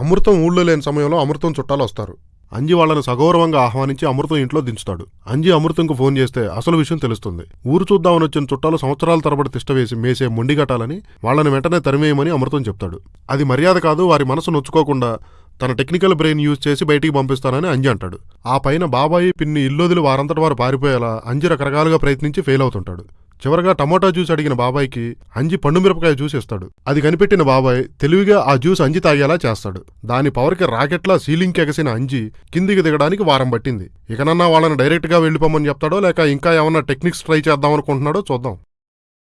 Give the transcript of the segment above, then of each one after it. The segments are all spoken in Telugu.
అమృతం ఊళ్ళో లేని సమయంలో అమృతం చుట్టాలు వస్తారు. అంజి వాళ్ళను సగౌరవంగా ఆహ్వానించి అమృతం ఇంట్లో దించుతాడు. అంజి అమృతంకు ఫోన్ చేస్తే అసలు విషయం తెలుస్తుంది. ఊరు చూద్దామని వచ్చిన చుట్టాలు సంవత్సరాల తరబడి తిష్టవేసి మేసే మొండిగటాలని వాళ్ళని వెంటనే తరిమేయమని అమృతం చెప్తాడు. అది మర్యాద కాదు వారి మనసు నొచ్చుకోకుండా తన టెక్నికల్ బ్రెయిన్ యూజ్ చేసి బయటికి పంపిస్తానని అంజి అంటాడు. ఆ పైన బాబాయి పిన్ని ఇల్లుదిలి వారంతటి వారు పారిపోయేలా అంజి రకరకాలుగా ప్రయత్నించి ఫెయిల్ అవుతుంటాడు. చివరగా టమోటా జ్యూస్ అడిగిన బాబాయ్కి అంజి పండు మిరపకాయ జ్యూస్ ఇస్తాడు. అది కనిపెట్టిన బాబాయ్ తెలివిగా ఆ జ్యూస్ అంజి తాగేలా చేస్తాడు. దాని పవర్కి రాకెట్లా సీలింగ్ ఎగసిన అంజి కిందికి దిగడానికి వారం పట్టింది. ఇకనన్నా వాళ్ళని డైరెక్ట్గా వెళ్ళిపోమని చెప్తాడో లేక ఇంకా ఏమన్నా టెక్నిక్స్ ట్రై చేద్దాం అనుకుంటున్నాడో చూద్దాం.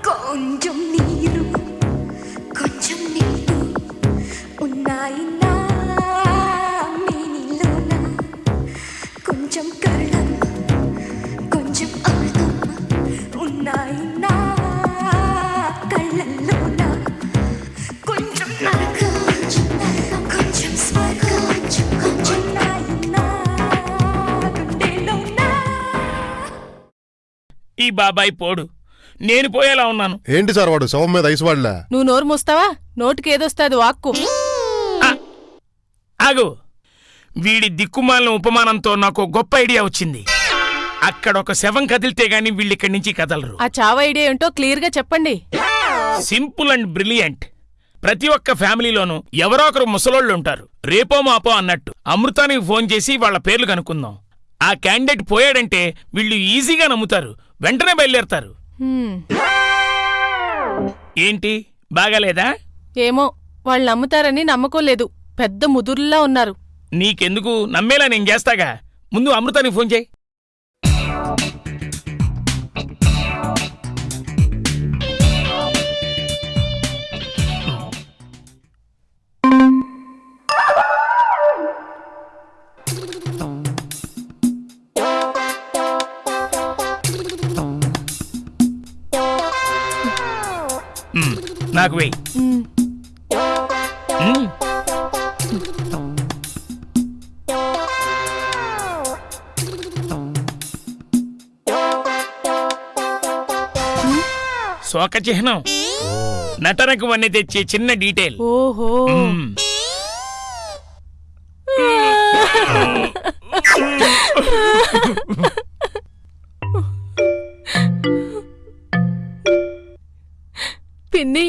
కొంచెం నీరు ఈ బాబాయ్ పోడు. నేను పోయేలా ఉన్నాను. ఏంటి సార్ వాడు? శవం మీద ఐసు వాళ్ళ నువ్వు నోరు మూస్తావా? నోటికి ఏదొస్తాది వాక్కు ఆగు. వీడి దిక్కుమాలిన ఉపమానంతో నాకు గొప్ప ఐడియా వచ్చింది. అక్కడ ఒక శవం కదిలితే గాని వీళ్ళిక్కడి నుంచి కదలరు. ఆ చావ ఐడియా ఏంటో క్లియర్గా చెప్పండి. Simple and brilliant. ప్రతి ఒక్క ఫ్యామిలీలోనూ ఎవరో ఒకరు ముసలోళ్ళు ఉంటారు. రేపో మాపో అన్నట్టు. అమృతానికి ఫోన్ చేసి వాళ్ళ పేర్లు కనుక్కుందాం. ఆ క్యాండిడేట్ పోయాడంటే వీళ్ళు ఈజీగా నమ్ముతారు. వెంటనే బయలుదేరతారు. ఏంటి? బాగాలేదా? ఏమో వాళ్ళు నమ్ముతారని నమ్మకం లేదు. పెద్ద ముదురుల్లా ఉన్నారు. నీకెందుకు నమ్మేలా నేను చేస్తాగా? ముందు అమృతానికి ఫోన్ చేయి. నాకు వెయ్యి. శోక చిహ్నం నటనకు వన్నె తెచ్చే చిన్న డీటెయిల్ ఓహో. పిన్ని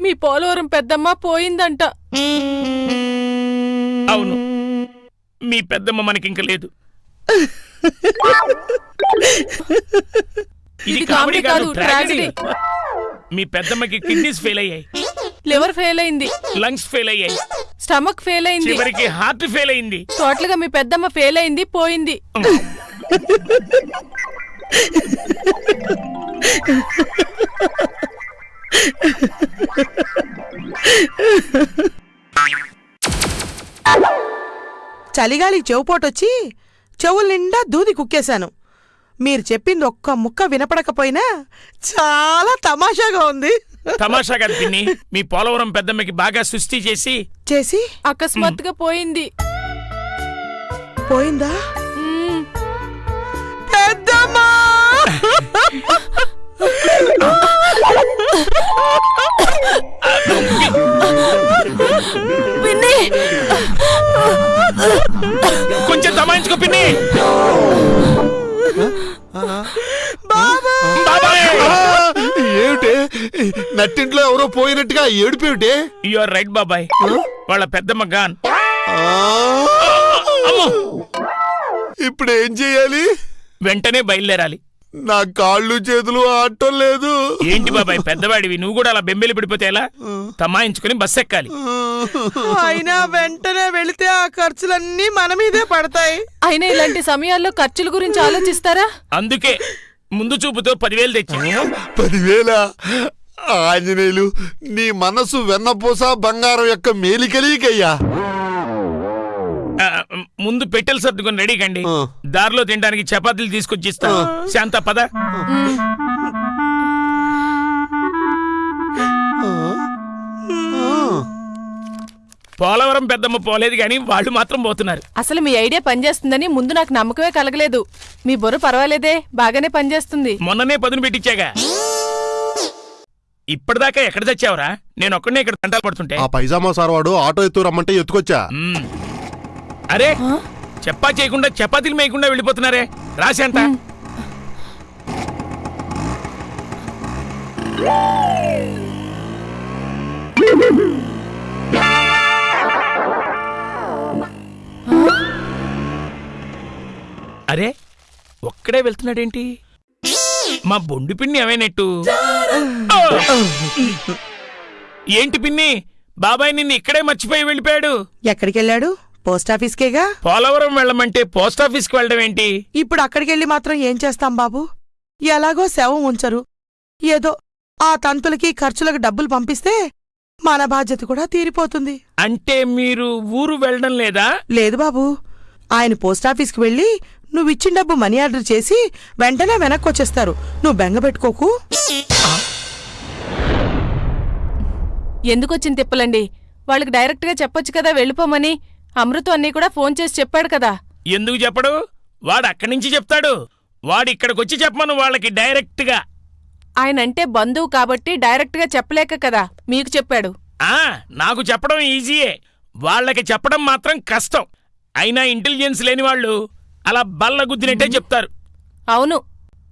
మీ పోలవరం పెద్దమ్మ పోయిందంట. అవును. మీ పెద్దమ్మ మనకింక లేదు. ఇది కామెడీ కాదు, ట్రాజడీ ట్రాజడీ. మీ పెద్దమ్మకి కిడ్నీస్ ఫెయిల్ అయ్యాయి. లివర్ ఫెయిల్ అయింది. లంగ్స్ ఫెయిల్ అయ్యాయి. స్టమక్ ఫెయిల్ అయింది. చివరికి హార్ట్ ఫెయిల్ అయింది. టోటల్గా మీ పెద్దమ్మ ఫెయిల్ అయింది పోయింది. చలిగాలికి చెవుపోటొచ్చి చెవుల నిండా దూది కుక్కేశాను. మీరు చెప్పింది ఒక్క ముక్క వినపడకపోయినా చాలా తమాషాగా ఉంది. తమాషా కాదు పిన్ని. మీ పోలవరం పెద్దమ్మకి బాగా సుస్థి చేసి చేసి? అకస్మాత్తుగా పోయింది. పోయిందా? మ్మ్. పెద్దమ్మా! పిన్ని. కొంచెం తమాయించుకో పిన్ని. ఏమిటే? నట్టింట్లో ఎవరో పోయినట్టుగా ఏడిపేమిటే యు ఆర్ రైట్ బాబాయ్. వాళ్ళ పెద్దమ్మ గాన్ ఇప్పుడు ఏం చేయాలి? వెంటనే బయలుదేరాలి. నా కాళ్ళు చేతులు ఆటం లేదు. ఏంటి బాబాయ్ పెద్దవాడివి. నువ్వు కూడా అలా బెంబేలు పడిపోతే ఎలా? తమాయించుకుని బస్ ఎక్కాలి. అయినా వెంటనే వెళితే ఆ ఖర్చులన్నీ మన మీదే పడతాయి. అయినా ఇలాంటి సమయాల్లో ఖర్చుల గురించి ఆలోచిస్తారా? అందుకే ముందు చూపుతో పదివేలు తెచ్చా. పదివేల? ఆంజనేయులు నీ మనసు వెన్నపూస బంగారం యొక్క మేలికలీకయ్యా. ముందు పెట్టెలు సర్దుకొని రెడీ కండి. దారిలో తినడానికి చపాతీలు తీసుకొచ్చి ఇస్తా శాంత పద. పోలవరం పెద్దమ్మ పోలేదు కానీ వాళ్ళు మాత్రం పోతున్నారు. అసలు మీ ఐడియా పనిచేస్తుందని ముందు నాకు నమ్మకమే కలగలేదు. మీ బుర్ర పర్వాలేదే బాగానే పనిచేస్తుంది. మొన్ననే పదును పెట్టించాగా. ఇప్పటిదాకా ఎక్కడ తెచ్చావురా? నేను ఒక్కడనే ఇక్కడ తంటాలు పడుతుంటే. ఆ పైజామా సార్ వాడు ఆటో ఎత్తు రమ్మంటే ఎత్తుకొచ్చా. అరే చెప్పా చేయకుండా చపాతీలు మేయకుండా వెళ్ళిపోతున్నారే. రాసేంత అరే ఒక్కడే వెళ్తున్నాడేంటి? మా బొండు పిన్ని ఏమైనట్టు ఆ! ఏంటి పిన్ని? బాబాయ్ నిన్ను ఇక్కడే మర్చిపోయి వెళ్ళిపోయాడు. ఎక్కడికి వెళ్ళాడు పోస్ట్ ఆఫీస్కేగా? పోలవరం వెళ్ళమంటే పోస్ట్ ఆఫీస్కి వెళ్ళడం ఏంటి? ఇప్పుడు అక్కడికెళ్ళి మాత్రం ఏం చేస్తాం బాబు? ఎలాగో శవం ఉంచరు. ఏదో ఆ తంతులకి ఖర్చులకు డబ్బులు పంపిస్తే మన బాధ్యత కూడా తీరిపోతుంది. అంటే మీరు ఊరు వెళ్ళడం లేదా? లేదు బాబు. ఆయన పోస్టాఫీస్కి వెళ్ళి నువ్వు ఇచ్చిన డబ్బు మనీ ఆర్డర్ చేసి వెంటనే వెనక్కి వచ్చేస్తారు నువ్వు బెంగ పెట్టుకోకు. ఎందుకొచ్చింది తిప్పలండి? వాళ్ళకి డైరెక్ట్గా చెప్పొచ్చు కదా వెళ్ళిపోమని. అమృతం అన్నీ కూడా ఫోన్ చేసి చెప్పాడు కదా. ఎందుకు చెప్పడు? వాడు అక్కడి నుంచి చెప్తాడు. వాడు ఇక్కడికొచ్చి చెప్పమను వాళ్ళకి డైరెక్ట్గా. ఆయన అంటే బంధువు కాబట్టి డైరెక్ట్గా చెప్పలేక కదా మీకు చెప్పాడు. ఆ నాకు చెప్పడం ఈజీయే. వాళ్ళకి చెప్పడం మాత్రం కష్టం. అయినా ఇంటెలిజెన్స్ లేని వాళ్ళు అలా బల్ల గుద్దినట్టే చెప్తారు. అవును.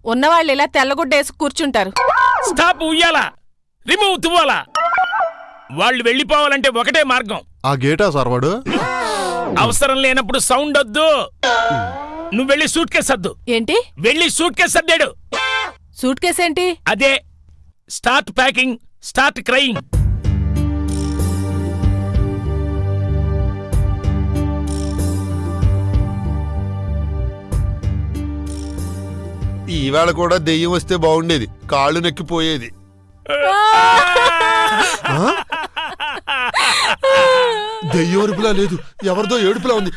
ఉన్నవాళ్ళు ఇలా తెల్లగుడ్డేసి కూర్చుంటారు. స్టాప్ ఉయ్యాలా. రిమూవ్ తువ్వాలా. వాళ్ళు వెళ్ళిపోవాలంటే ఒకటే మార్గం. ఆ గేటా సార్ వాడు? అవసరం లేనప్పుడు సౌండ్ వద్దు. నువ్వు వెళ్ళి సూట్ కేసు సర్దు ఏంటి? వెళ్ళి సూట్ కేసు సర్దాడు సూట్ కేస్ ఏంటి? అదే స్టార్ట్ ప్యాకింగ్ స్టార్ట్ క్రయింగ్ ఈవేళ కూడా దెయ్యం వస్తే బాగుండేది. కాళ్ళు నెక్కిపోయేది. దెయ్యం అరుపులా లేదు. ఎవరిదో ఏడుపులా ఉంది.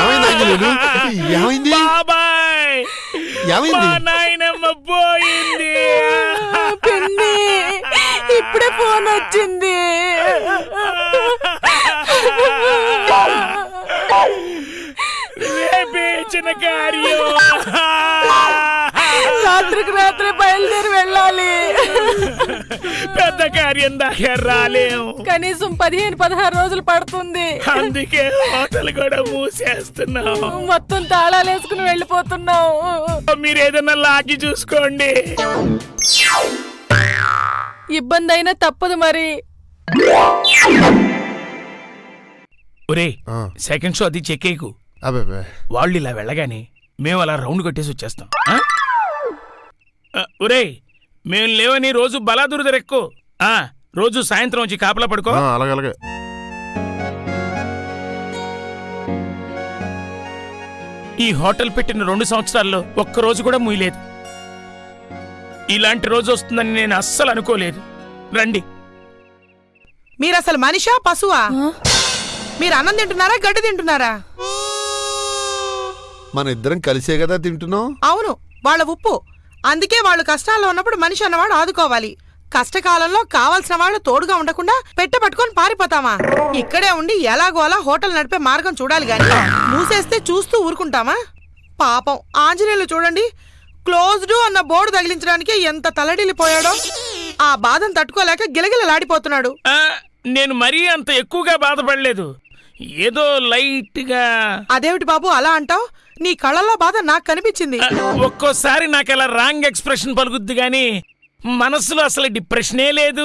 ఏమైంది? ఏమైంది? బాబాయ్! ఏమైంది? మా నాయనమ్మ పోయింది. పిన్ని ఇప్పుడే ఫోన్ వచ్చింది. రేపే చిన్న కార్యం. రాత్రికి రాత్రి బయలుదేరి వెళ్ళాలి. పెద్ద కార్యం దాకా రాలేం కనీసం పదిహేను పదహారు రోజులు పడుతుంది. అందుకే హోటల్ కూడా మూసేస్తున్నాం. మొత్తం తాళాలు వేసుకుని వెళ్ళిపోతున్నాం. మీరు ఏదైనా లాగి చూసుకోండి. ఇబ్బంది అయినా తప్పదు మరి. ఒరే సెకండ్ షో అది చెక్కేకు అబ్బే అబ్బే. వాళ్ళు ఇలా వెళ్ళగానే మేము అలా రౌండ్ కొట్టేసి వచ్చేస్తాం. ఒరేయ్ మేము లేవని రోజు బలాదురు దరెక్కు. ఆ రోజు సాయంత్రం వచ్చి కాపలా పడుకో. ఆ, అలాగే అలాగే. ఈ హోటల్ పెట్టిన రెండు సంవత్సరాల్లో ఒక్క రోజు కూడా ముయ్యలేదు ఇలాంటి రోజు వస్తుందని నేను అస్సలు అనుకోలేదు. రండి. మీరసలు మనిషా పశువా? మీరు అన్నం తింటున్నారా గడ్డి తింటున్నారా? మన ఇద్దరం కలిసే కదా తింటున్నాం? అవును వాళ్ళ ఉప్పు. అందుకే వాళ్ళు కష్టాల్లో ఉన్నప్పుడు మనిషి అన్నవాడు ఆదుకోవాలి. కష్టకాలంలో కావాల్సిన వాళ్ళు తోడుగా ఉండకుండా పెట్టె పట్టుకొని పారిపోతామా? ఇక్కడే ఉండి ఎలాగోలా హోటల్ నడిపే మార్గం చూడాలి గాని. మూసేస్తే చూస్తూ ఊరుకుంటామా? పాపం. ఆంజనేయులు చూడండి. క్లోజ్డ్ అన్న బోర్డు తగిలించడానికి ఎంత తలడిల్లిపోయాడో. ఆ బాధను తట్టుకోలేక గిలగిలలాడిపోతున్నాడు. నేను మరీ అంత ఎక్కువగా బాధపడలేదు. ఏదో లైట్గా. అదేమిటి బాబు అలా అంటావు? నీ కళ్ళల్లో బాధ నాకు కనిపించింది. ఒక్కోసారి నాకు అలా రాంగ్ ఎక్స్ప్రెషన్ పలుకుద్ది గాని మనసులో అసలు డిప్రెషనే లేదు.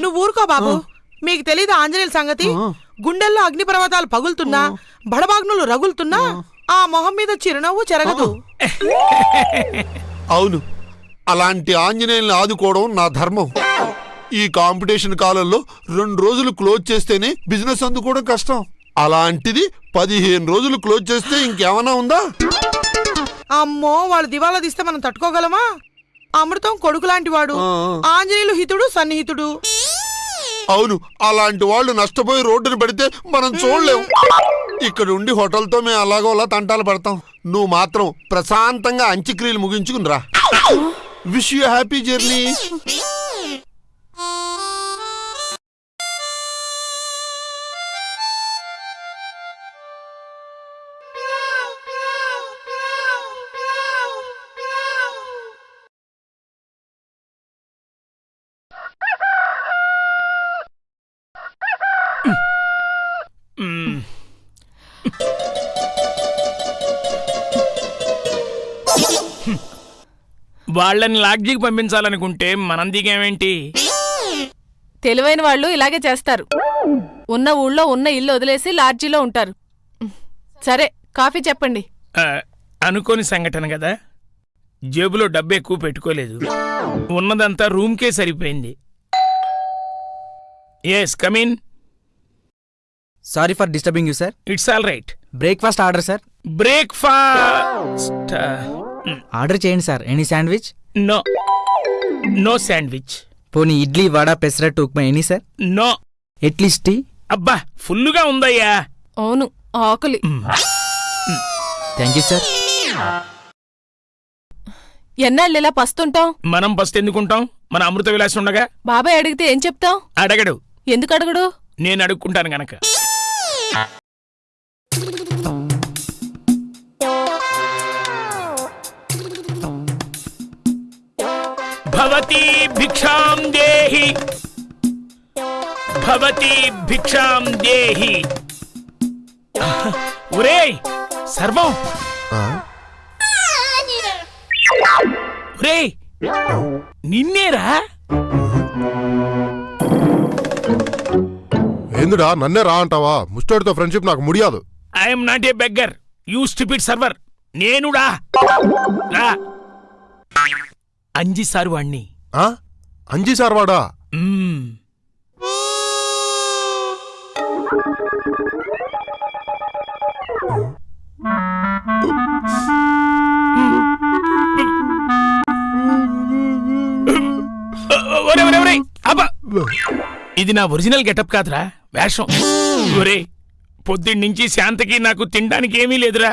నువ్వు ఊరుకో బాబు. మీకు తెలీదు ఆంజనేయుల సంగతి? గుండెల్లో అగ్నిపర్వతాలు పగులుతున్నా బడబాగ్నులు రగులుతున్నా ఆ. మొహం మీద చిరునవ్వు చెరగదు. అవును. అలాంటి ఆంజనేయుల్ని ఆదుకోవడం నా ధర్మం. ఈ కాంపిటీషన్ కాలంలో రెండు రోజులు క్లోజ్ చేస్తేనే బిజినెస్ అందుకోవడం కష్టం. అలాంటిది పదిహేను రోజులు క్లోజ్ చేస్తే ఇంకేమైనా ఉందా? అమ్మో వాళ్ళు దివాలా తీస్తే మనం తట్టుకోగలమా? అమృతం కొడుకు లాంటి వాడు. ఆంజనేయులు హితుడు సన్నిహితుడు. అవును అలాంటి వాళ్ళు నష్టపోయి రోడ్డున పడితే మనం చూడలేం. ఇక్కడ ఉండి హోటల్తో మేము అలాగో అలా తంటాలు పడతాం. నువ్వు మాత్రం ప్రశాంతంగా అంత్యక్రియలు ముగించుకుని రా. విష్ యూ హ్యాపీ జర్నీ వాళ్ళని లాడ్జికి పంపించాలనుకుంటే మనం దిగేమేంటి? తెలివైన వాళ్ళు ఇలాగే చేస్తారు. ఉన్న ఊళ్ళో ఉన్న ఇల్లు వదిలేసి లాడ్జీలో ఉంటారు. సరే కాఫీ చెప్పండి. అనుకోని సంఘటన కదా? జేబులో డబ్బు ఎక్కువ పెట్టుకోలేదు. ఉన్నదంతా రూమ్కే సరిపోయింది. Yes come in sorry for disturbing you sir it's all right breakfast order sir breakfast order చేయండి sir any sandwich no no sandwich పోనీ idli vada pesarattu upma any sir no at least tea అబ్బా ఫుల్లుగా ఉందయ్యా. అవును ఆకలి. థ్యాంక్ యూ సార్ ఎన్నాళ్ళు ఇలా పస్తుంటాం మనం ఫస్ట్ ఎందుకుంటాం? మన అమృత విలాసం ఉండగా? బాబాయ్ అడిగితే ఏం చెప్తాం అడగడు. ఎందుకు అడగడు నేను అడుక్కుంటాను గనక. భవతి భిక్షాం దేహి భవతి భిక్షాం దేహి ఒరేయ్ సర్వం ఆ? ఒరేయ్ నిన్నేరా ఏందిడా నన్నే రా అంటావా? ముస్టోడితో ఫ్రెండ్షిప్ నాకు ముడియాదు. I'm not a beggar you stupid server నేనుడా రా. అంజి సార్ వాణ్ణి. ఆ? అంజీ సార్ వాడా? మ్మ్. ఒరే, ఒరే, ఒరే, అబ్బా! ఇది నా ఒరిజినల్ గెటప్ కాదురా వేషం. ఒరే పొద్దున్న నుంచి శాంతకి నాకు తినడానికి ఏమీ లేదురా.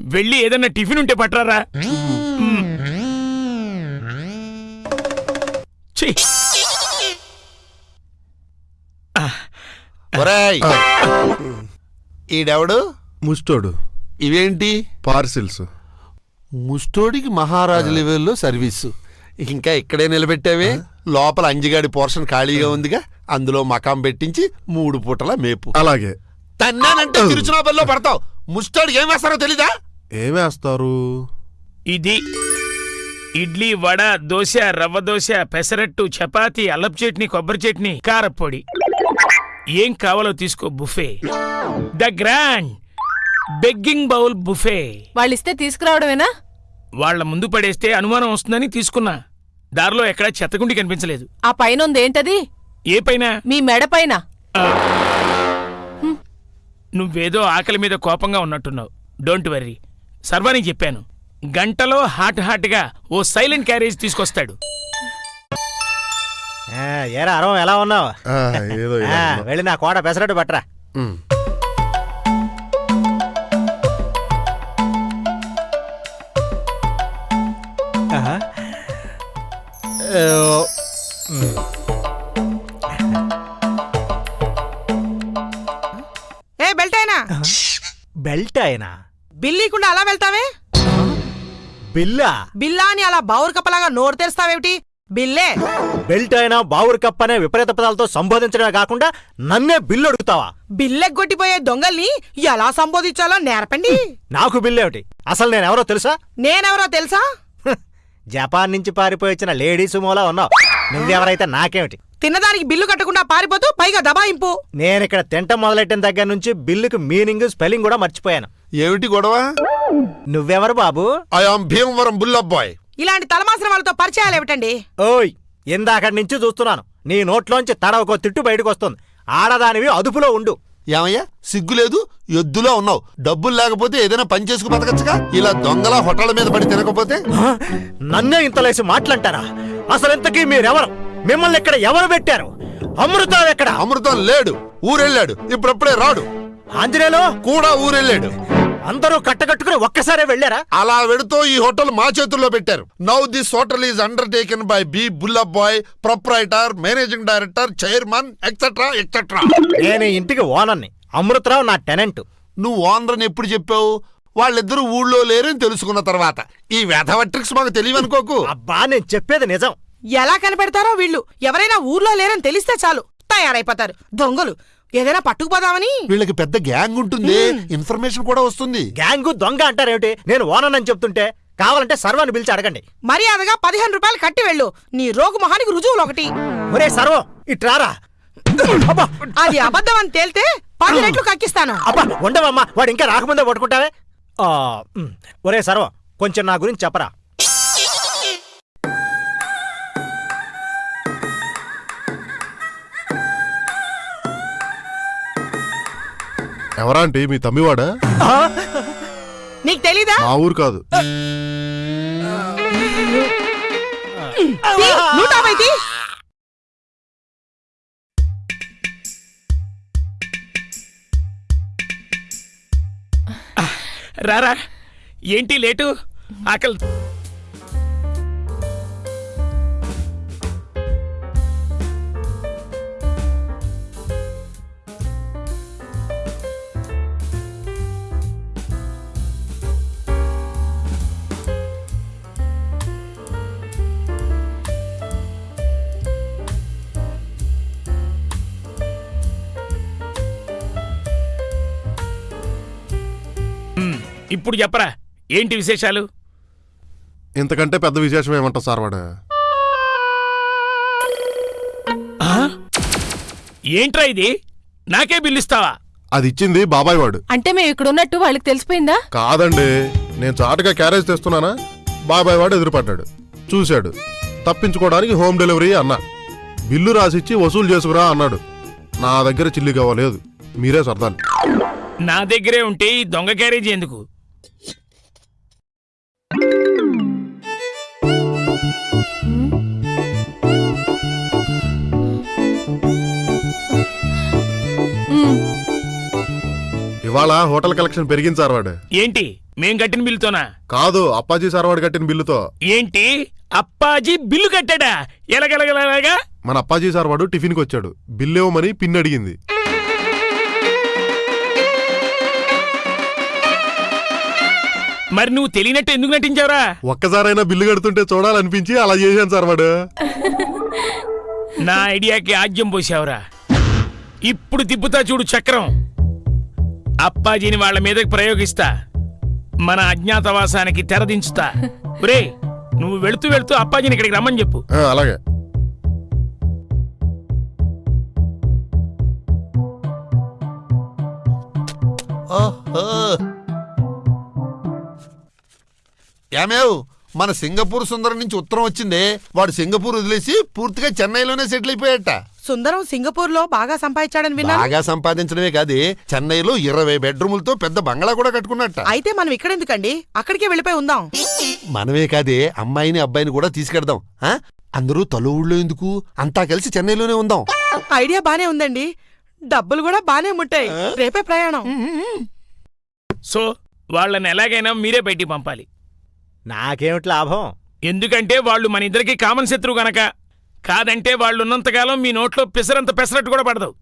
వెళ్ళి ఏదన్నా టిఫిన్ ఉంటే పట్టరారా మ్మ్. ఛీ! ఒరేయ్. ఈడెవడు? ముస్టోడు. ఇవేంటి? పార్సిల్స్. ముస్టోడికి మహారాజు లెవెల్లో సర్వీసు. ఇంకా ఇక్కడే నిలబెట్టావే? లోపల అంజిగాడి పోర్షన్ ఖాళీగా ఉందిగా అందులో మకాం పెట్టించి మూడు పూటల మేపు. అలాగే. తన్నానంటే తిరుచునాపల్లో పడతావు. ముస్టోడికి ఏం వేస్తారో తెలీదా? ఏమేస్తారు ఇది ఇడ్లీ వడ దోశ రవ్వ దోశ పెసరట్టు చపాతి అల్లపు చట్నీ కొబ్బరి చట్నీ కారప్పొడి ఏం కావాలో తీసుకో buffet. The grand begging bowl buffet. వాళ్ళిస్తే తీసుకురావడమేనా? వాళ్ళ ముందు పడేస్తే అనుమానం వస్తుందని తీసుకున్నా. దారిలో ఎక్కడా చెత్తగుండి కనిపించలేదు. ఆ పైన ఉంది ఏంటది? ఏ పైన? మీ మెడ పైన. నువ్వేదో ఆకలి మీద కోపంగా ఉన్నట్టున్నావు. డోంట్ వర్రీ సర్వానికి చెప్పాను. గంటలో హాట్ హాట్గా ఓ సైలెంట్ క్యారేజ్ తీసుకొస్తాడు. ఏరా అరవం ఎలా ఉన్నావు. వెళ్ళి నా కోట పెసరట్టు పట్టరా. ఆహా. ఏ, బెల్ట్ అయినా? బెల్ట్ అయినా? బిల్లీకుండా అలా వెళ్తావే? బిల్లా? బిల్లా అని అలా బావురు కప్పలాగా నోరు తెరుస్తావేమిటి? బిల్లే. బెల్ట్ అయినా బావురు కప్ అనే విపరీత పదాలతో సంబోధించడమే కాకుండా నన్నే బిల్లు అడుగుతావా? బిల్లెగ్గొట్టిపోయే దొంగల్ని ఎలా సంబోధించాలో నేర్పండి. నాకు బిల్లు ఏమిటి అసలు నేనెవరో తెలుసా? నేనెవరో తెలుసా? జపాన్ నుంచి పారిపోయి వచ్చిన లేడీ సుమోలా ఉన్నావు. నువ్వెవరైతే నాకేమిటి? తిన్నదానికి బిల్లు కట్టకుండా పారిపోతూ పైగా దబాయింపు. నేనిక్కడ తింటం మొదలెట్టిన దగ్గర నుంచి బిల్లుకి మీనింగ్ స్పెల్లింగ్ కూడా మర్చిపోయాను. ఏమిటి గొడవ? నువ్వెవరు బాబు? I am Bhimavaram Bullabbai. ఇలాంటి తలమాసిన వాళ్ళతో పరిచయాలు ఏమిటండి? ఓయ్ ఇందాకటి నుంచి చూస్తున్నాను. నీ నోట్లోంచి తడవకో తిట్టు బయటకు వస్తుంది ఆడదానివి అదుపులో ఉండు. ఏమయ్యా? సిగ్గులేదు? ఎద్దులో ఉన్నావు. డబ్బులు లేకపోతే ఏదైనా పని చేసుకు బతకచ్చుగా? ఇలా దొంగల హోటళ్ళ మీద పడి తినకపోతే? నన్నే ఇంతలేసి మాట్లాంటారా అసలు ఇంతకీ మీరెవరు? మిమ్మల్ని ఇక్కడ ఎవరు పెట్టారు? అమృతం ఎక్కడ? అమృతం లేడు. ఊరెళ్ళాడు. ఇప్పుడప్పుడే రాడు. ఆంజనేయులు? కూడా ఊరెళ్ళాడు. అందరూ కట్టకట్టుకుని ఒక్కసారే వెళ్ళారా? అలా వెడుతూ ఈ హోటల్ మా చేతుల్లో పెట్టారు. Now this hotel is undertaken by B Bullabbai proprietor managing director chairman etcetera etcetera నేను ఇంటికి ఓనర్ని. అమృతరావు నా టెనెంట్. నువ్వు ఓనర్ ఎప్పుడు చెప్పావు? వాళ్ళిద్దరూ ఊళ్ళో లేరని తెలుసుకున్న తర్వాత. ఈ వెధవ ట్రిక్స్ మాకు తెలియవనుకోకు. అబ్బా నేను చెప్పేది నిజం. ఎలా కనిపెడతారో వీళ్ళు. ఎవరైనా ఊర్లో లేరని తెలిస్తే చాలు. తయారైపోతారు. దొంగలు. ఏదైనా పట్టుకుపోదామని? వీళ్ళకి పెద్ద గ్యాంగ్ ఉంటుంది. ఇన్ఫర్మేషన్ కూడా వస్తుంది. గ్యాంగు దొంగ అంటారేమిటి? నేను ఓనర్ అని చెప్తుంటే కావాలంటే సర్వాన్ని పిలిచి అడగండి. మర్యాదగా పదిహేను రూపాయలు కట్టి వెళ్ళు. నీ రోగు మొహానికి రుజువులు ఒకటి. ఒరే సర్వం ఇట్రారా అబ్బా అది అబద్ధం అని తేల్తే పది రెట్లు కక్కిస్తాను. అబ్బా ఉండవమ్మా వాడు ఇంకా రాకముందే పట్టుకుంటావే. ఒరే సర్వం కొంచెం నా గురించి చెప్పరా? ఎవరా అంటే? మీ తమ్మివాడా? నీకు తెలీదా? మా ఊరు కాదు. నూట. రారా ఏంటి లేటు? ఆకలి ఇప్పుడు చెప్పరా ఏంటి విశేషాలు? ఇంతకంటే పెద్ద విశేషం ఏమంటా సార్ వాడు? ఆ? ఏంట్రా ఇది? నాకే బిల్లు ఇస్తావా అది ఇచ్చింది బాబాయ్ వాడు. అంటే మేము ఇక్కడ ఉన్నట్టు వాళ్ళకి తెలిసిపోయిందా? కాదండి నేను చాటుగా క్యారేజ్ తెస్తున్నానా? బాబాయ్ వాడు ఎదురుపడ్డాడు. చూశాడు. తప్పించుకోవడానికి హోమ్ డెలివరీ అన్నా. బిల్లు రాసిచ్చి వసూలు చేసుకురా అన్నాడు. నా దగ్గర చిల్లి కావలేదు మీరే సర్దాలి. నా దగ్గరే ఉంటే ఈ దొంగ క్యారేజీ ఎందుకు? ఇవాళ హోటల్ కలెక్షన్ పెరిగింది సార్ వాడు. ఏంటి? మేం కట్టిన బిల్లుతోనా? కాదు అప్పాజీ సార్ వాడు కట్టిన బిల్లుతో. ఏంటి? అప్పాజీ బిల్లు కట్టాడా? ఎలగలగలగా మన అప్పాజీ సార్ వాడు టిఫిన్కి వచ్చాడు. బిల్లు ఇవ్వమని పిన్ అడిగింది. మరి నువ్వు తెలియనట్టు ఎందుకు నటించావురా? ఒక్కసారైనా బిల్లు కడుతుంటే చూడాలనిపించి అలా చేశాను సార్ వాడు. నా ఐడియాకి ఆజ్యం పోసావురా. ఇప్పుడు తిప్పుతా చూడు చక్రం. అప్పాజీని వాళ్ళ మీదకి ప్రయోగిస్తా. మన అజ్ఞాతవాసానికి తెరదించుతా. ఒరే నువ్వు వెళుతూ వెళుతూ అప్పాజీని ఇక్కడికి రమ్మని చెప్పు. ఆ, అలాగే. ఓహో. ఏమేవ్ మన సింగపూర్ సుందరం నుంచి ఉత్తరం వచ్చిందే. వాడు సింగపూర్ వదిలేసి పూర్తిగా చెన్నైలోనే సెటిల్ అయిపోయాట సుందరం సింగపూర్లో బాగా సంపాదించాడని విన్నాను. బాగా సంపాదించడమే కాదే చెన్నైలో ఇరవై బెడ్రూములతో పెద్ద బంగ్లా కూడా కట్టుకున్నట్ట. అయితే మనం ఇక్కడెందుకండి? అక్కడికే వెళ్ళిపోయి ఉందాం. మనమే కాదే అమ్మాయిని అబ్బాయిని కూడా తీసుకెడదాం. ఆ? అందరూ తలో ఊళ్ళో ఎందుకు? అంతా కలిసి చెన్నైలోనే ఉందాం. ఐడియా బానే ఉందండి. డబ్బులు కూడా బానే ముట్టాయి. రేపే ప్రయాణం. సో వాళ్ళని ఎలాగైనా మీరే బయటికి పంపాలి. నాకేమిటి లాభం? ఎందుకంటే వాళ్ళు మన ఇద్దరికి కామన్ శత్రువు గనక. కాదంటే వాళ్ళు ఉన్నంతకాలం మీ నోట్లో పెసరంత పెసరట్టు కూడా పడదు.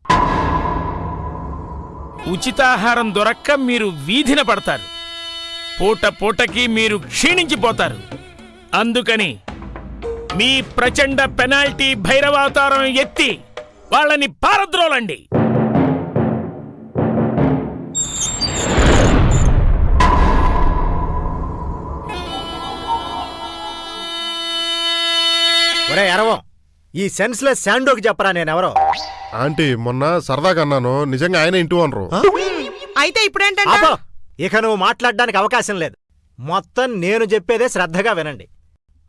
ఉచితాహారం దొరక్క మీరు వీధిన పడతారు. పూట పూటకి మీరు క్షీణించిపోతారు. అందుకని మీ ప్రచండ పెనాల్టీ భైరవాతారం ఎత్తి వాళ్ళని పారద్రోలండి. ఒరే ఎరవం ఈ సెన్స్లెస్ శాండోకి చెప్పరా నేనెవరో? ఆంటీ మొన్న సరదాగా అన్నాను. నిజంగా ఆయన ఇంటూ అనరు అయితే ఇప్పుడేంటంటే? ఆపో! ఇక నువ్వు మాట్లాడడానికి అవకాశం లేదు. మొత్తం నేను చెప్పేదే శ్రద్ధగా వినండి.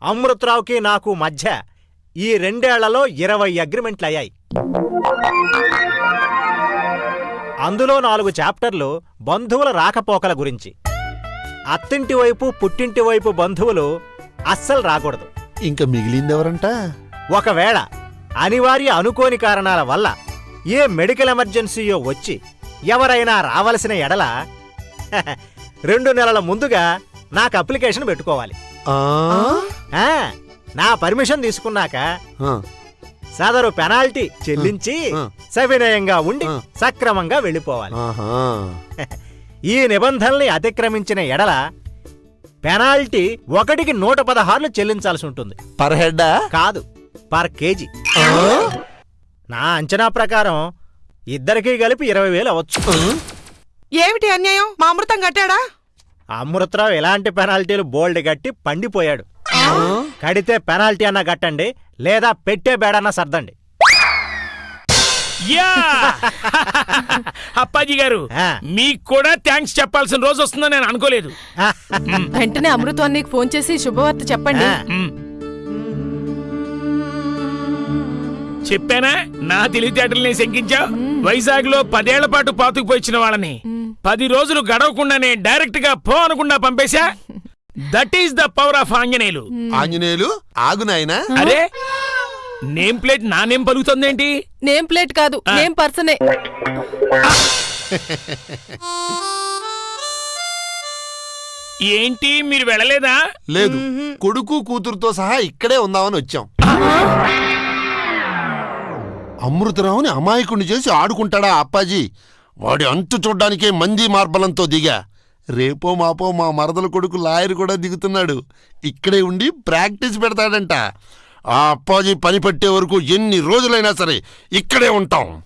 అమృతరావుకి నాకు మధ్య ఈ రెండేళ్ళలో ఇరవై అగ్రిమెంట్లు అయ్యాయి. అందులో నాలుగు చాప్టర్లు బంధువుల రాకపోకల గురించి. అత్తింటి వైపు పుట్టింటి వైపు బంధువులు అస్సలు రాకూడదు. ఇంకా మిగిలింది ఎవరంట ఒకవేళ అనివార్య అనుకోని కారణాల వల్ల ఏ మెడికల్ ఎమర్జెన్సీయో వచ్చి ఎవరైనా రావలసిన ఎడల రెండు నెలల ముందుగా నాకు అప్లికేషన్ పెట్టుకోవాలి నా పర్మిషన్ తీసుకున్నాక. సదరు పెనాల్టీ చెల్లించి. సవినయంగా ఉండి. సక్రమంగా వెళ్ళిపోవాలి. ఈ నిబంధనల్ని అతిక్రమించిన ఎడల పెనాల్టీ ఒకటికి నూట పదహార్లు చెల్లించాల్సి ఉంటుంది పర్ హెడ్డా కాదు పర్ కేజీ. నా అంచనా ప్రకారం ఇద్దరికీ కలిపి ఇరవై వేలు అవ్వచ్చు. ఏమిటి అన్యాయం? మా అమృతం కట్టాడా? అమృతరావు ఎలాంటి పెనాల్టీలు బోల్డ్ కట్టి పండిపోయాడు. కడితే పెనాల్టీ అన్నా కట్టండి లేదా పెట్టే బేడన్నా సర్దండి. యా! అప్పాజీ గారు. మీకు కూడా థ్యాంక్స్ చెప్పాల్సిన రోజు వస్తుందని నేను అనుకోలేదు. వెంటనే అమృతం నీకు ఫోన్ చేసి శుభవార్త చెప్పండి. చెప్పానా? నా తెలివితేటల్ని శంకించావు? వైజాగ్లో పదేళ్ళ పాటు పాతుకుపోయిన వాళ్ళని. పది రోజులు గడవకుండానే డైరెక్ట్గా పో అనకుండా పంపేశా? That is the power of Anjaneyulu. Anjaneyulu ఆగు నాయనా. అరే నేమ్ ప్లేట్ నా నేమ్ పలుకుతుందేంటి? నేమ్ ప్లేట్ కాదు నేమ్ పర్సనే. ఏంటి మీరు వెళ్ళలేదా? లేదు కొడుకు కూతురుతో సహా ఇక్కడే ఉందామని వచ్చాం. అమృతరావుని అమాయకుణ్ణి చేసి ఆడుకుంటాడా అప్పాజీ? వాడి అంతు చూడ్డానికే మంది మార్బలంతో దిగా. రేపో మాపో మా మరదల కొడుకు లాయర్ కూడా దిగుతున్నాడు. ఇక్కడే ఉండి ప్రాక్టీస్ పెడతాడంట. ఆ అప్పాజీ పని పట్టే వరకు ఎన్ని రోజులైనా సరే ఇక్కడే ఉంటాం.